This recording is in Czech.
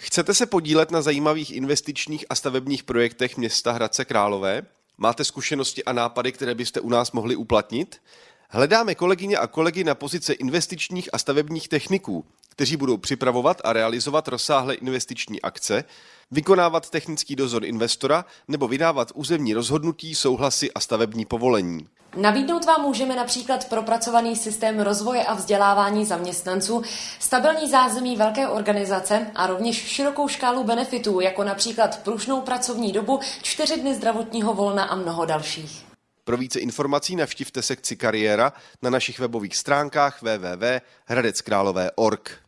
Chcete se podílet na zajímavých investičních a stavebních projektech města Hradce Králové? Máte zkušenosti a nápady, které byste u nás mohli uplatnit? Hledáme kolegyně a kolegy na pozice investičních a stavebních techniků, kteří budou připravovat a realizovat rozsáhlé investiční akce, vykonávat technický dozor investora nebo vydávat územní rozhodnutí, souhlasy a stavební povolení. Nabídnout vám můžeme například propracovaný systém rozvoje a vzdělávání zaměstnanců, stabilní zázemí velké organizace a rovněž širokou škálu benefitů, jako například pružnou pracovní dobu, čtyři dny zdravotního volna a mnoho dalších. Pro více informací navštivte sekci kariéra na našich webových stránkách www.hradeckrálové.org.